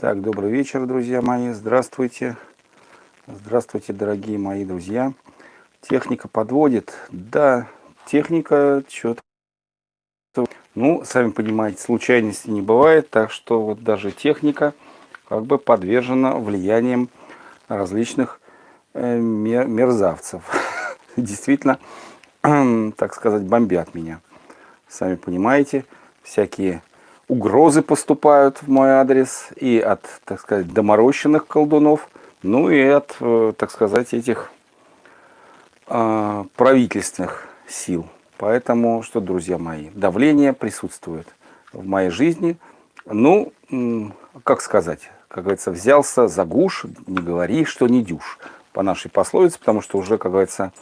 Так, добрый вечер, друзья мои. Здравствуйте. Здравствуйте, дорогие мои друзья. Техника подводит. Да, техника что-то... Ну, сами понимаете, случайности не бывает, так что вот даже техника как бы подвержена влиянием различных э, мерзавцев. Действительно, так сказать, бомбят меня. Сами понимаете, всякие угрозы поступают в мой адрес и от, так сказать, доморощенных колдунов, ну и от, э, так сказать, этих э, правительственных сил. Поэтому, что, друзья мои, давление присутствует в моей жизни. Ну, как сказать, как говорится, взялся за гуш, не говори, что не дюш, по нашей пословице, потому что уже, как говорится,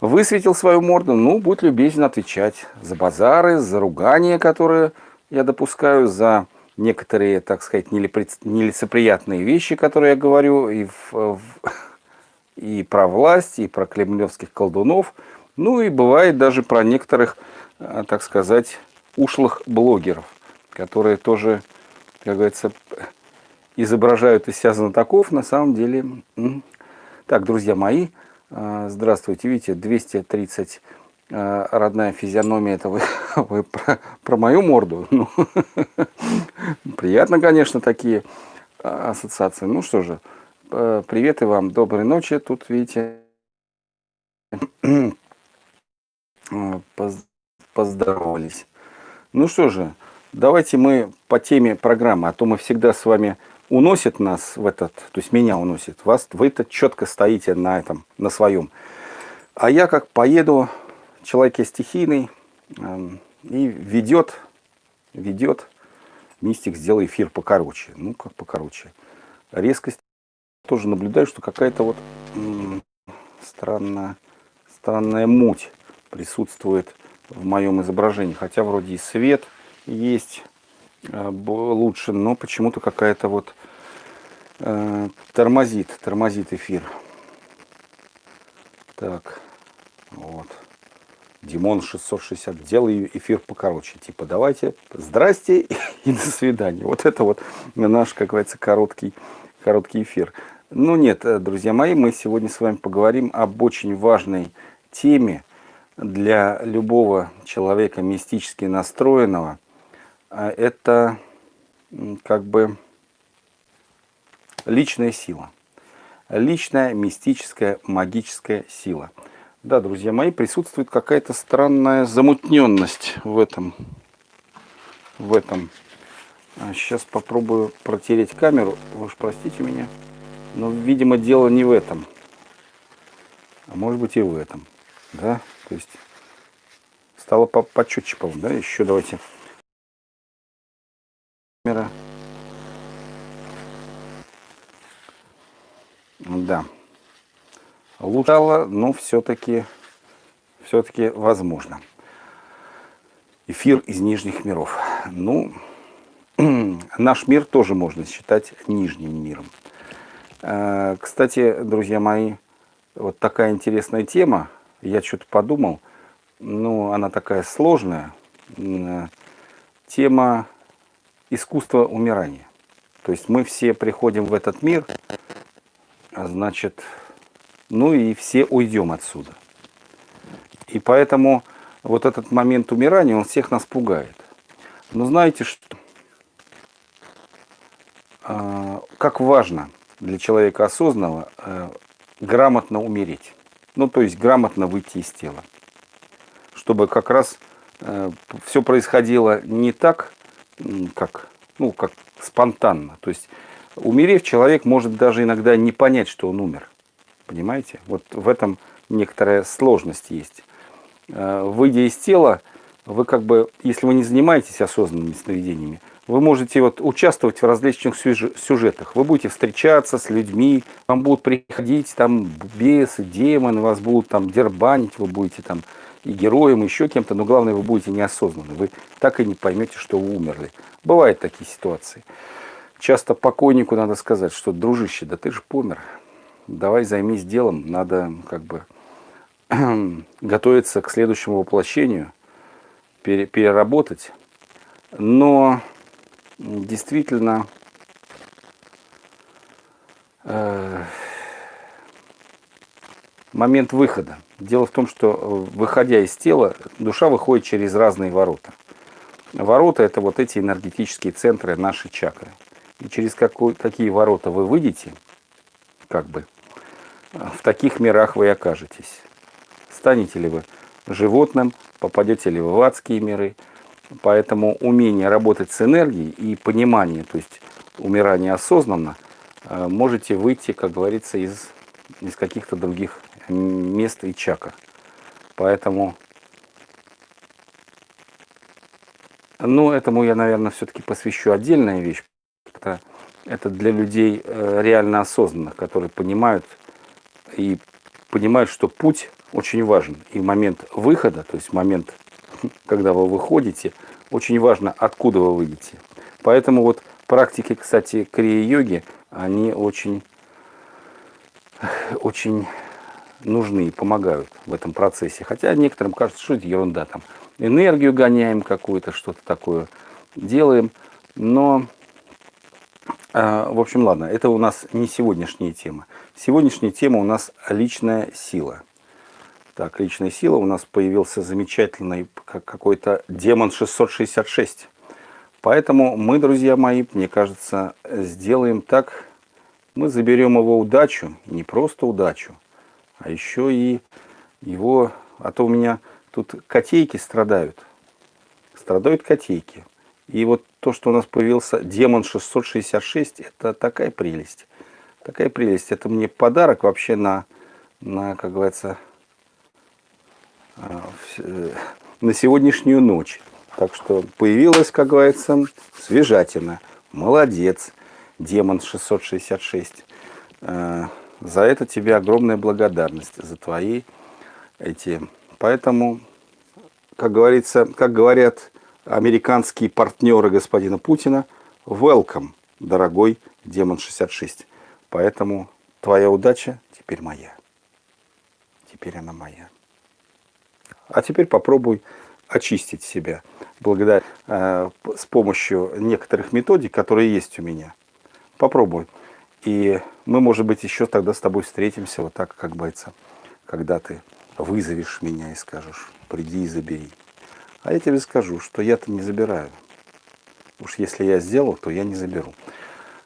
высветил свою морду, ну, будь любезен отвечать за базары, за ругания, которые я допускаю за некоторые, так сказать, нелицеприятные вещи, которые я говорю и, в, и про власть, и про кремлевских колдунов, ну и бывает даже про некоторых, э, так сказать, ушлых блогеров, которые тоже, как говорится, изображают из себя знатоков, на самом деле. Так, друзья мои, э, здравствуйте, видите, 230 Э, родная физиономия, это вы, вы про, про мою морду. Ну, приятно, конечно, такие э, ассоциации. Ну что же, э, привет и вам, доброй ночи. Тут, видите, поздоровались. Ну что же, давайте мы по теме программы, а то мы всегда с вами уносит нас в этот, то есть меня уносит, вас, вы-то четко стоите на этом, на своем. А я как поеду человек есть стихийный эм, и ведет, ведет, мистик, сделай эфир покороче. Ну, как покороче. Резкость тоже наблюдаю, что какая-то вот странная, странная муть присутствует в моем изображении. Хотя вроде и свет есть э, лучше, но почему-то какая-то вот э, тормозит, тормозит эфир. Так, вот. Димон 660, делай эфир покороче. Типа, давайте, здрасте и до свидания. Вот это вот наш, как говорится, короткий, короткий эфир. Ну нет, э, друзья мои, мы сегодня с вами поговорим об очень важной теме для любого человека мистически настроенного. А это как бы личная сила. Личная мистическая магическая сила – да, друзья мои, присутствует какая-то странная замутненность в этом. В этом. сейчас а попробую протереть камеру. Вы уж простите меня. Но, видимо, дело не в этом. А может быть и в этом. Да, то есть стало по почетче, да, еще давайте. Камера. Да лучало, но все-таки все-таки возможно. Эфир из нижних миров. Ну, наш мир тоже можно считать нижним миром. Э, кстати, друзья мои, вот такая интересная тема. Я что-то подумал. Ну, она такая сложная. Тема искусства умирания. То есть мы все приходим в этот мир, а значит, ну и все уйдем отсюда. И поэтому вот этот момент умирания, он всех нас пугает. Но знаете что? А, как важно для человека осознанного э, грамотно умереть. Ну, то есть грамотно выйти из тела. Чтобы как раз э, все происходило не так, как, ну, как спонтанно. То есть умерев, человек может даже иногда не понять, что он умер. Понимаете? Вот в этом некоторая сложность есть. Э, выйдя из тела, вы как бы, если вы не занимаетесь осознанными сновидениями, вы можете вот участвовать в различных сюжетах. Вы будете встречаться с людьми, вам будут приходить там бесы, демоны, вас будут там дербанить, вы будете там и героем, и еще кем-то, но главное, вы будете неосознанны. Вы так и не поймете, что вы умерли. Бывают такие ситуации. Часто покойнику надо сказать, что, дружище, да ты же помер давай займись делом, надо как бы готовиться к следующему воплощению, переработать. Но действительно э, момент выхода. Дело в том, что выходя из тела, душа выходит через разные ворота. Ворота – это вот эти энергетические центры нашей чакры. И через какой, какие ворота вы выйдете, как бы, в таких мирах вы окажетесь. Станете ли вы животным, попадете ли вы в адские миры. Поэтому умение работать с энергией и понимание, то есть умирание осознанно, э, можете выйти, как говорится, из, из каких-то других мест и чакр. Поэтому, ну, этому я, наверное, все-таки посвящу отдельная вещь. Это, это для людей э, реально осознанных, которые понимают и понимают, что путь очень важен. И момент выхода, то есть момент, когда вы выходите, очень важно, откуда вы выйдете. Поэтому вот практики, кстати, крия-йоги, они очень, очень нужны и помогают в этом процессе. Хотя некоторым кажется, что это ерунда, там энергию гоняем какую-то, что-то такое делаем. Но, э, в общем, ладно, это у нас не сегодняшняя тема. Сегодняшняя тема у нас личная сила. Так, личная сила. У нас появился замечательный какой-то демон 666. Поэтому мы, друзья мои, мне кажется, сделаем так. Мы заберем его удачу, не просто удачу, а еще и его... А то у меня тут котейки страдают. Страдают котейки. И вот то, что у нас появился демон 666, это такая прелесть. Такая прелесть. Это мне подарок вообще на, на как говорится, а, э, на сегодняшнюю ночь. Так что появилась, как говорится, свежатина. Молодец, демон 666. Э, за это тебе огромная благодарность, за твои эти. Поэтому, как говорится, как говорят американские партнеры господина Путина, welcome, дорогой демон 66. Поэтому твоя удача теперь моя. Теперь она моя. А теперь попробуй очистить себя благодаря, э, с помощью некоторых методик, которые есть у меня. Попробуй. И мы, может быть, еще тогда с тобой встретимся, вот так, как говорится, когда ты вызовешь меня и скажешь, приди и забери. А я тебе скажу, что я-то не забираю. Уж если я сделал, то я не заберу.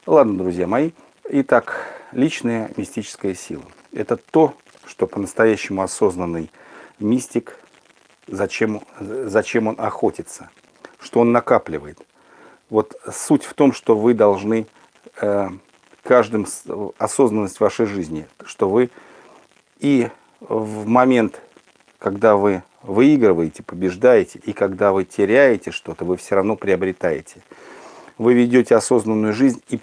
Ладно, друзья мои. Итак, личная мистическая сила. Это то, что по-настоящему осознанный мистик зачем, зачем он охотится, что он накапливает. Вот суть в том, что вы должны э, каждым осознанность вашей жизни, что вы и в момент, когда вы выигрываете, побеждаете, и когда вы теряете что-то, вы все равно приобретаете. Вы ведете осознанную жизнь, и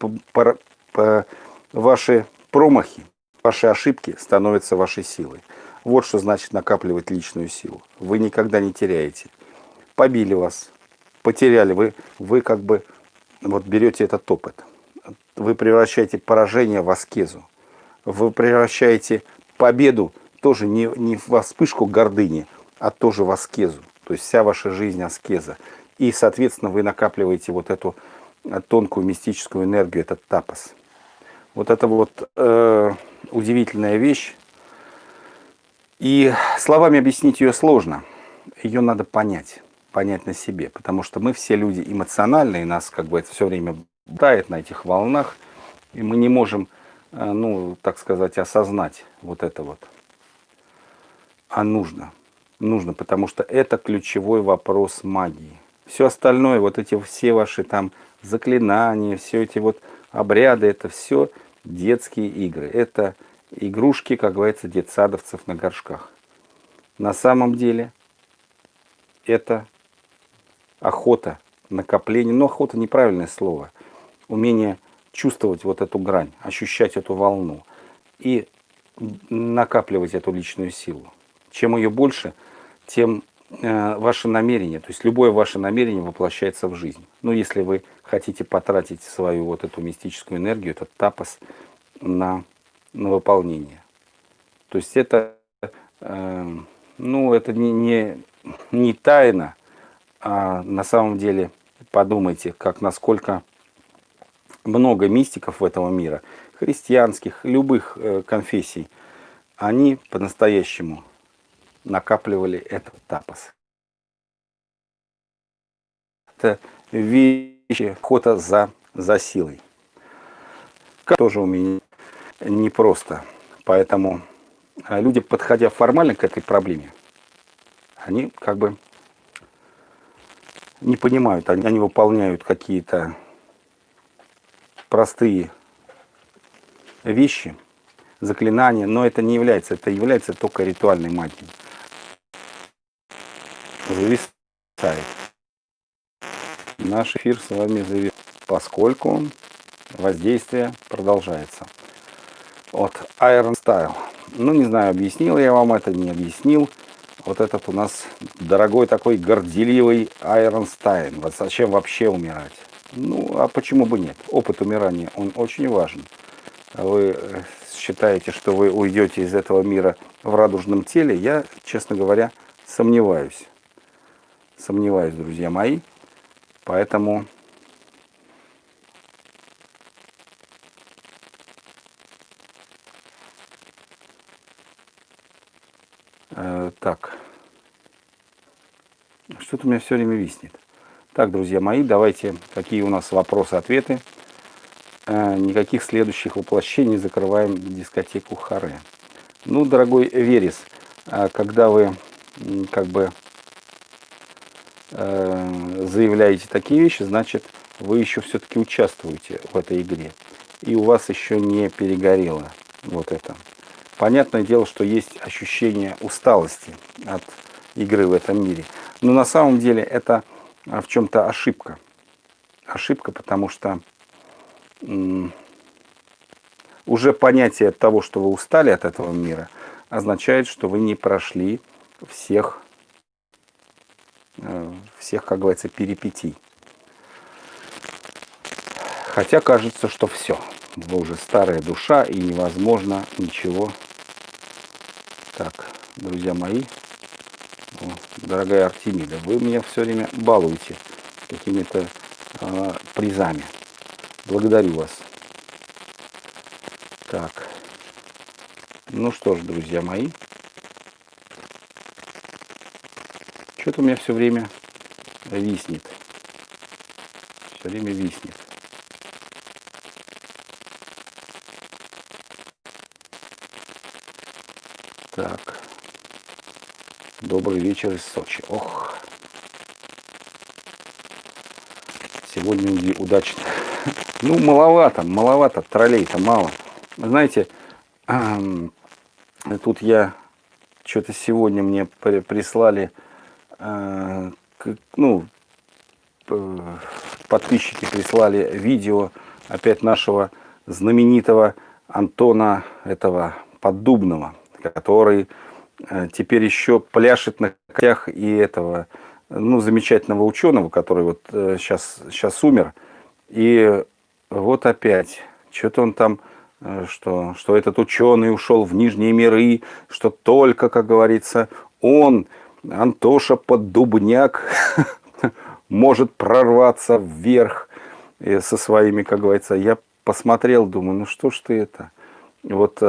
ваши промахи, ваши ошибки становятся вашей силой. Вот что значит накапливать личную силу. Вы никогда не теряете. Побили вас, потеряли, вы, вы как бы вот берете этот опыт. Вы превращаете поражение в аскезу. Вы превращаете победу тоже не, не в вспышку гордыни, а тоже в аскезу. То есть вся ваша жизнь аскеза. И, соответственно, вы накапливаете вот эту тонкую мистическую энергию, этот тапос. Вот это вот э, удивительная вещь, и словами объяснить ее сложно. Ее надо понять, понять на себе. Потому что мы все люди эмоциональные, нас как бы это все время дает на этих волнах. И мы не можем, э, ну, так сказать, осознать вот это вот. А нужно. Нужно, потому что это ключевой вопрос магии. Все остальное, вот эти все ваши там заклинания, все эти вот обряды, это все детские игры. Это игрушки, как говорится, детсадовцев на горшках. На самом деле это охота, накопление, но охота неправильное слово, умение чувствовать вот эту грань, ощущать эту волну и накапливать эту личную силу. Чем ее больше, тем ваше намерение, то есть любое ваше намерение воплощается в жизнь. Ну, если вы хотите потратить свою вот эту мистическую энергию, этот тапос на на выполнение. То есть это, э, ну, это не, не, не тайна, а на самом деле подумайте, как насколько много мистиков в этого мира христианских, любых э, конфессий, они по-настоящему накапливали этот тапос. Это вещи охота за, за силой. Тоже у меня непросто. Поэтому а, люди, подходя формально к этой проблеме, они как бы не понимают, они, они выполняют какие-то простые вещи, заклинания, но это не является, это является только ритуальной магией. Зависает. Наш эфир с вами зависает, поскольку воздействие продолжается. От Iron Style. Ну, не знаю, объяснил я вам это, не объяснил. Вот этот у нас дорогой такой горделивый Айронстайн. Вот зачем вообще умирать? Ну, а почему бы нет? Опыт умирания, он очень важен. Вы э, считаете, что вы уйдете из этого мира в радужном теле? Я, честно говоря, сомневаюсь. Сомневаюсь, друзья мои. Поэтому Э, так. Что-то у меня все время виснет. Так, друзья мои, давайте, какие у нас вопросы-ответы. Э, никаких следующих воплощений закрываем дискотеку Харе. Ну, дорогой Верес, э, когда вы как бы заявляете такие вещи, значит, вы еще все-таки участвуете в этой игре. И у вас еще не перегорело вот это. Понятное дело, что есть ощущение усталости от игры в этом мире. Но на самом деле это а, в чем-то ошибка. Ошибка, потому что уже понятие того, что вы устали от этого мира, означает, что вы не прошли всех, э, всех, как говорится, перипетий. Хотя кажется, что все. Вы уже старая душа и невозможно ничего так, друзья мои, дорогая Артемида, вы меня все время балуете какими-то э, призами. Благодарю вас. Так, ну что ж, друзья мои, что-то у меня все время виснет. Все время виснет. Так. Добрый вечер из Сочи. Ох. Сегодня удачно. Ну, маловато, маловато, троллей-то мало. Знаете, тут я что-то сегодня мне прислали, ну, подписчики прислали видео опять нашего знаменитого Антона этого Поддубного который э, теперь еще пляшет на конях и этого, ну, замечательного ученого, который вот сейчас, э, сейчас умер. И вот опять, что-то он там, э, что, что этот ученый ушел в нижние миры, что только, как говорится, он, Антоша Поддубняк, может прорваться вверх со своими, как говорится. Я посмотрел, думаю, ну что ж ты это? Вот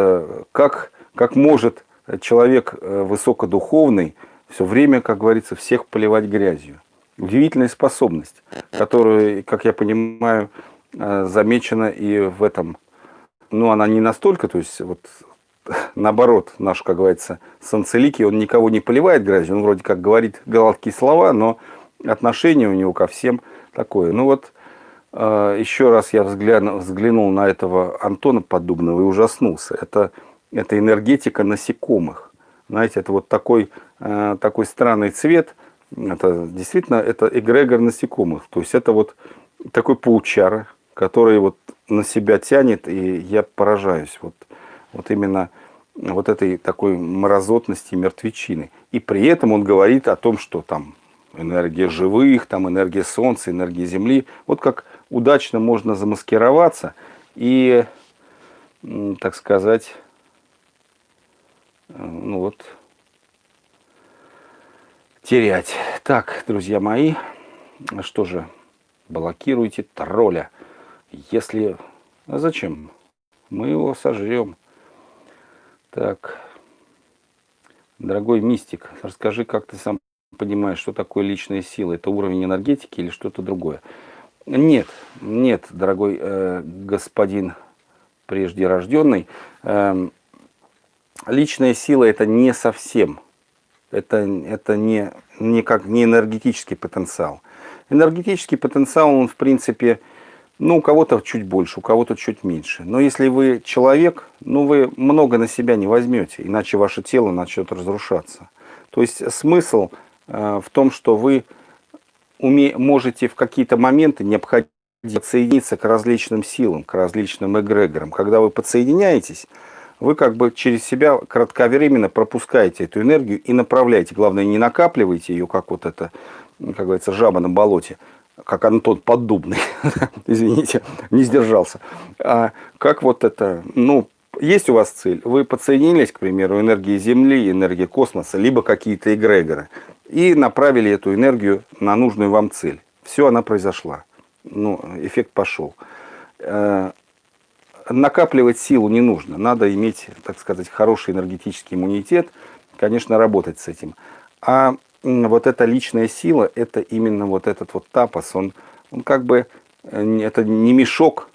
как как может человек э, высокодуховный все время, как говорится, всех поливать грязью. Удивительная способность, которая, как я понимаю, э, замечена и в этом. Ну, она не настолько, то есть, вот, наоборот, наш, как говорится, Санцелики, он никого не поливает грязью, он вроде как говорит гладкие слова, но отношение у него ко всем такое. Ну вот, э, еще раз я взглянул, взглянул на этого Антона Поддубного и ужаснулся. Это это энергетика насекомых. Знаете, это вот такой, э, такой странный цвет. Это действительно это эгрегор насекомых. То есть это вот такой паучара, который вот на себя тянет, и я поражаюсь. Вот, вот именно вот этой такой мразотности мертвечины. И при этом он говорит о том, что там энергия живых, там энергия Солнца, энергия Земли. Вот как удачно можно замаскироваться и, так сказать, ну вот, терять. Так, друзья мои, что же, блокируйте тролля. Если... А зачем? мы его сожрем. Так, дорогой мистик, расскажи, как ты сам понимаешь, что такое личная сила? Это уровень энергетики или что-то другое? Нет, нет, дорогой э, господин прежде рожденный, э, личная сила это не совсем, это, это не, не, как, не энергетический потенциал. Энергетический потенциал, он в принципе, ну, у кого-то чуть больше, у кого-то чуть меньше. Но если вы человек, ну, вы много на себя не возьмете, иначе ваше тело начнет разрушаться. То есть смысл э, в том, что вы уме можете в какие-то моменты необходимо подсоединиться к различным силам, к различным эгрегорам. Когда вы подсоединяетесь, вы как бы через себя кратковременно пропускаете эту энергию и направляете. Главное, не накапливайте ее, как вот это, как говорится, жаба на болоте, как Антон Поддубный, извините, не сдержался. А как вот это, ну, есть у вас цель, вы подсоединились, к примеру, энергии Земли, энергии космоса, либо какие-то эгрегоры, и направили эту энергию на нужную вам цель. Все, она произошла. Ну, эффект пошел. Э, накапливать силу не нужно. Надо иметь, так сказать, хороший энергетический иммунитет, конечно, работать с этим. А вот эта личная сила, это именно вот этот вот тапос, он, он как бы, э, это не мешок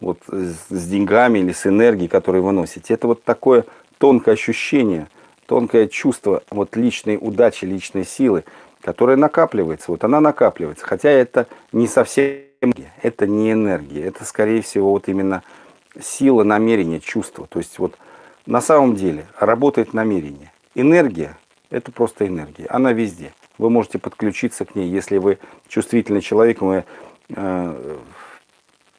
вот, с деньгами или с энергией, которую вы носите. Это вот такое тонкое ощущение, тонкое чувство вот личной удачи, личной силы, которая накапливается. Вот она накапливается. Хотя это не совсем это не энергия. Это, скорее всего, вот именно сила намерения, чувства. То есть вот на самом деле работает намерение. Энергия – это просто энергия. Она везде. Вы можете подключиться к ней, если вы чувствительный человек, вы э,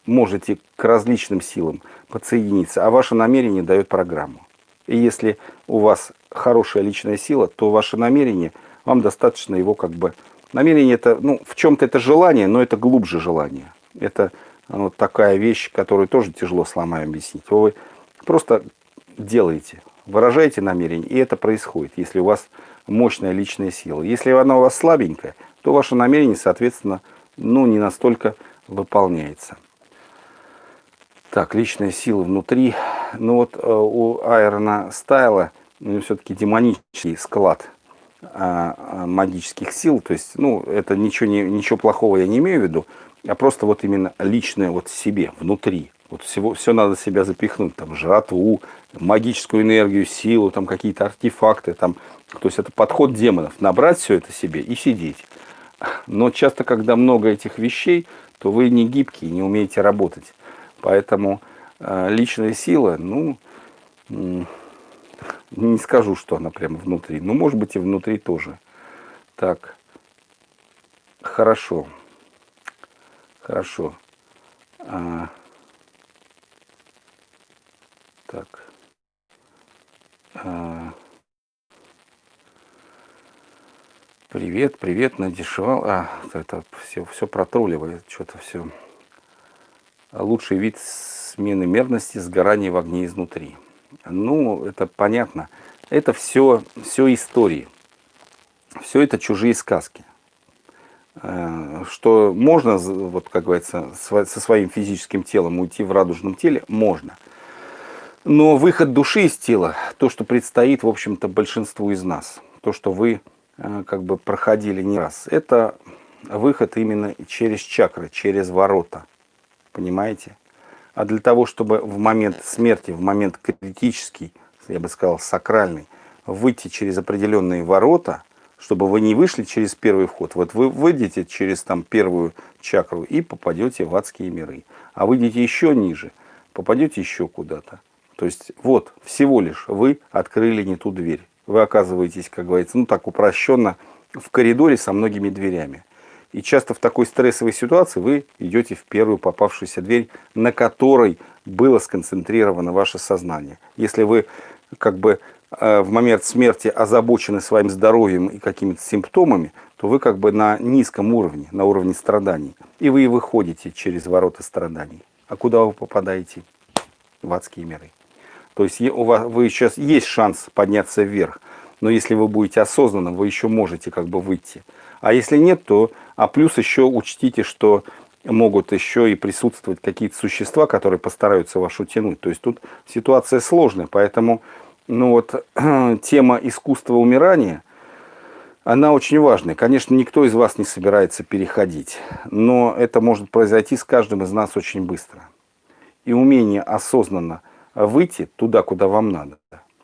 можете к различным силам подсоединиться, а ваше намерение дает программу. И если у вас хорошая личная сила, то ваше намерение, вам достаточно его как бы... Намерение это, ну, в чем-то это желание, но это глубже желание. Это вот такая вещь, которую тоже тяжело сломаю объяснить. Вы просто делаете, выражаете намерение, и это происходит, если у вас мощная личная сила. Если она у вас слабенькая, то ваше намерение, соответственно, ну, не настолько выполняется. Так, личная сила внутри. Ну вот э, у Айрона Стайла ну, все-таки демонический склад а, а, магических сил. То есть, ну, это ничего, не, ничего плохого я не имею в виду а просто вот именно личное вот себе, внутри. Вот всего, все надо себя запихнуть, там, жратву, магическую энергию, силу, там, какие-то артефакты, там, то есть это подход демонов, набрать все это себе и сидеть. Но часто, когда много этих вещей, то вы не гибкие, не умеете работать. Поэтому э, личная сила, ну, не скажу, что она прямо внутри. Ну, может быть, и внутри тоже. Так, хорошо. Хорошо. А, так. А, привет, привет, надешевал. А, это все, все протролливает, что-то все. Лучший вид смены мерности сгорания в огне изнутри. Ну, это понятно. Это все, все истории. Все это чужие сказки. Э, что можно, вот как говорится, со своим физическим телом уйти в радужном теле, можно. Но выход души из тела, то, что предстоит, в общем-то, большинству из нас, то, что вы э, как бы проходили не раз, это выход именно через чакры, через ворота, понимаете? А для того, чтобы в момент смерти, в момент критический, я бы сказал, сакральный, выйти через определенные ворота – чтобы вы не вышли через первый вход. Вот вы выйдете через там первую чакру и попадете в адские миры. А выйдете еще ниже, попадете еще куда-то. То есть вот всего лишь вы открыли не ту дверь. Вы оказываетесь, как говорится, ну так упрощенно, в коридоре со многими дверями. И часто в такой стрессовой ситуации вы идете в первую попавшуюся дверь, на которой было сконцентрировано ваше сознание. Если вы как бы Э, в момент смерти озабочены своим здоровьем и какими-то симптомами, то вы как бы на низком уровне, на уровне страданий. И вы и выходите через ворота страданий. А куда вы попадаете? В адские миры. То есть у вас, вы сейчас есть шанс подняться вверх, но если вы будете осознанным, вы еще можете как бы выйти. А если нет, то... А плюс еще учтите, что могут еще и присутствовать какие-то существа, которые постараются вашу тянуть. То есть тут ситуация сложная, поэтому ну вот, тема искусства умирания, она очень важная. Конечно, никто из вас не собирается переходить, но это может произойти с каждым из нас очень быстро. И умение осознанно выйти туда, куда вам надо,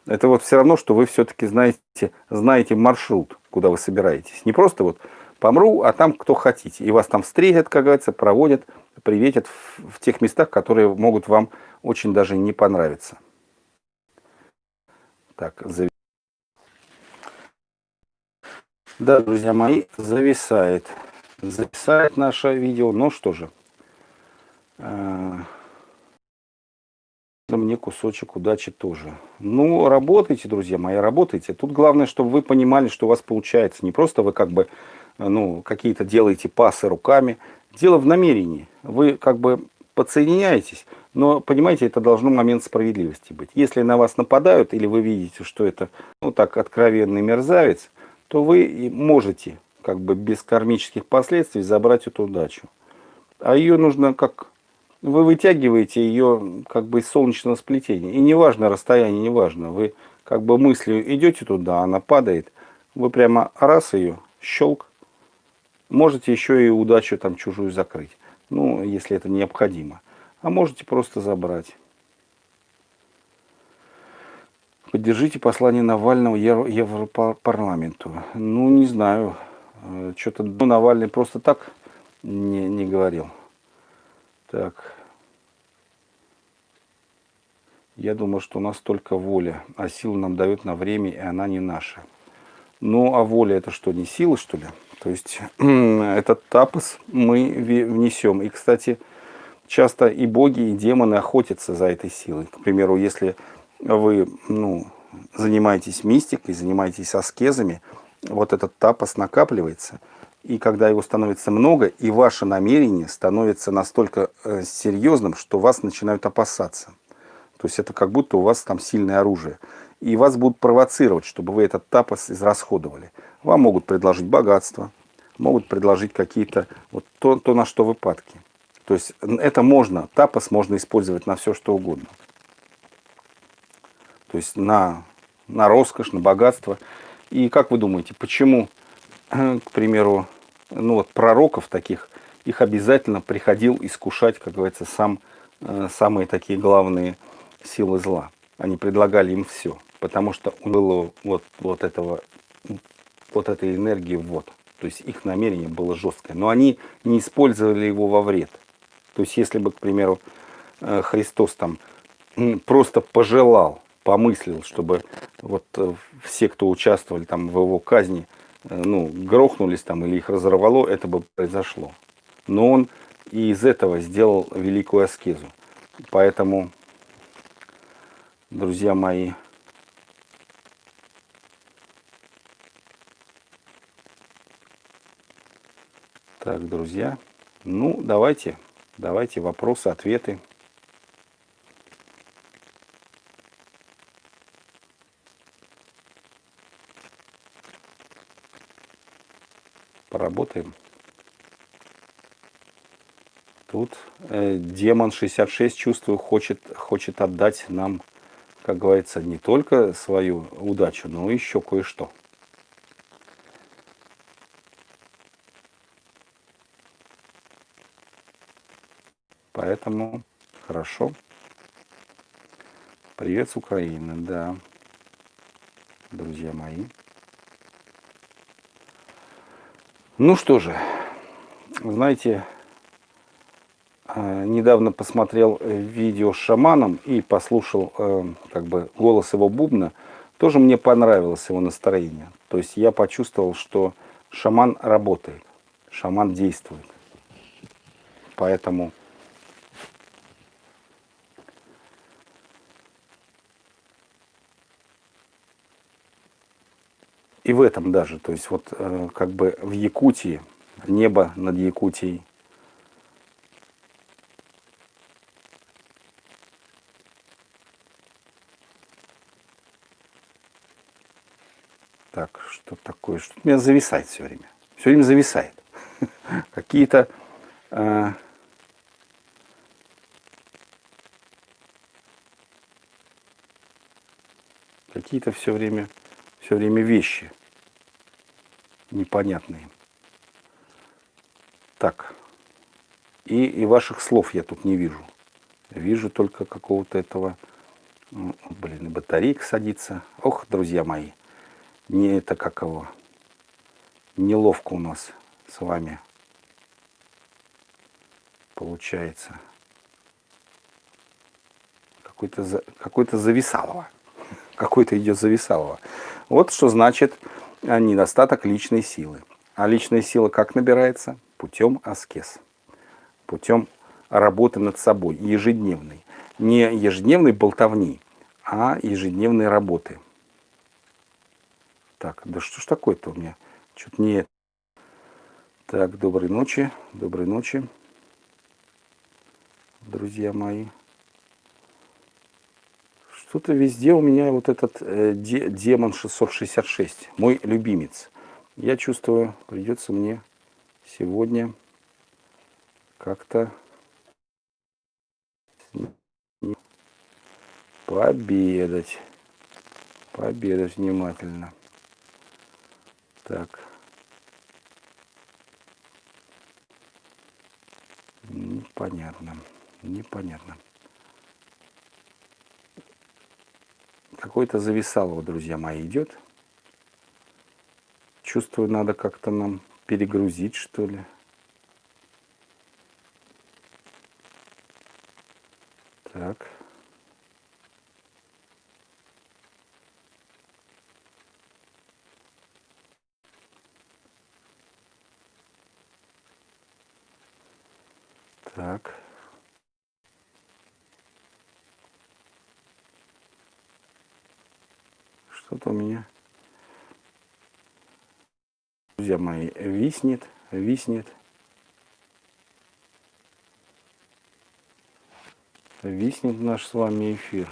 это вот все равно, что вы все-таки знаете, знаете маршрут, куда вы собираетесь. Не просто вот помру, а там кто хотите. И вас там встретят, как говорится, проводят, приветят в, в тех местах, которые могут вам очень даже не понравиться. Так, зав... Да, друзья мои, зависает. Зависает наше видео. Ну что же. Э, мне кусочек удачи тоже. Ну, работайте, друзья мои, работайте. Тут главное, чтобы вы понимали, что у вас получается. Не просто вы как бы ну, какие-то делаете пасы руками. Дело в намерении. Вы как бы подсоединяетесь, но, понимаете, это должно момент справедливости быть. Если на вас нападают, или вы видите, что это, ну, так, откровенный мерзавец, то вы можете, как бы, без кармических последствий забрать эту удачу. А ее нужно как... Вы вытягиваете ее, как бы, из солнечного сплетения. И неважно расстояние, неважно. Вы, как бы, мыслью идете туда, она падает. Вы прямо раз ее, щелк, Можете еще и удачу там чужую закрыть, ну, если это необходимо. А можете просто забрать. Поддержите послание Навального Европарламенту. Ну, не знаю. Э, Что-то Навальный просто так не, не говорил. Так. Я думаю, что у нас только воля, а сила нам дает на время, и она не наша. Ну, а воля это что, не сила, что ли? То есть этот тапос мы внесем. И, кстати, часто и боги, и демоны охотятся за этой силой. К примеру, если вы ну, занимаетесь мистикой, занимаетесь аскезами, вот этот тапос накапливается, и когда его становится много, и ваше намерение становится настолько э, серьезным, что вас начинают опасаться. То есть это как будто у вас там сильное оружие. И вас будут провоцировать, чтобы вы этот тапос израсходовали. Вам могут предложить богатство, могут предложить какие-то, вот то, то, на что вы падки. То есть это можно, тапос можно использовать на все, что угодно. То есть на, на роскошь, на богатство. И как вы думаете, почему, к примеру, ну вот пророков таких, их обязательно приходил искушать, как говорится, сам, э, самые такие главные силы зла. Они предлагали им все, потому что было вот, вот этого вот этой энергии вот. То есть их намерение было жесткое. Но они не использовали его во вред. То есть если бы, к примеру, э, Христос там просто пожелал, помыслил, чтобы вот э, все, кто участвовали там в его казни, ну, грохнулись там или их разорвало, это бы произошло. Но он и из этого сделал великую аскезу. Поэтому, друзья мои, Так, друзья, ну давайте, давайте вопросы, ответы. Поработаем. Тут э, демон 66, чувствую, хочет, хочет отдать нам, как говорится, не только свою удачу, но еще кое-что. Поэтому хорошо. Привет с Украины, да, друзья мои. Ну что же, знаете, э, недавно посмотрел видео с шаманом и послушал э, как бы голос его бубна. Тоже мне понравилось его настроение. То есть я почувствовал, что шаман работает, шаман действует. Поэтому этом даже. То есть вот э, как бы в Якутии, небо над Якутией. Так, что такое? Что меня зависает все время. Все время зависает. Какие-то... Э, какие-то все время, все время вещи непонятные. Так. И, и ваших слов я тут не вижу. Вижу только какого-то этого... Блин, батарейка садится. Ох, друзья мои. Не это как его. Неловко у нас с вами получается. Какой-то за, какой зависалово. Какой-то идет зависалово. Вот что значит а, недостаток личной силы. А личная сила как набирается? Путем аскез. Путем работы над собой, ежедневной. Не ежедневной болтовни, а ежедневной работы. Так, да что ж такое-то у меня? Что-то не... Так, доброй ночи, доброй ночи, друзья мои. Что-то везде у меня вот этот э, де, демон 666, мой любимец. Я чувствую, придется мне сегодня как-то пообедать. Пообедать внимательно. Так. Непонятно. Непонятно. Какой-то зависалово, друзья мои, идет. Чувствую, надо как-то нам перегрузить, что ли. Так. Так. Что-то у меня, друзья мои, виснет, виснет. Виснет наш с вами эфир.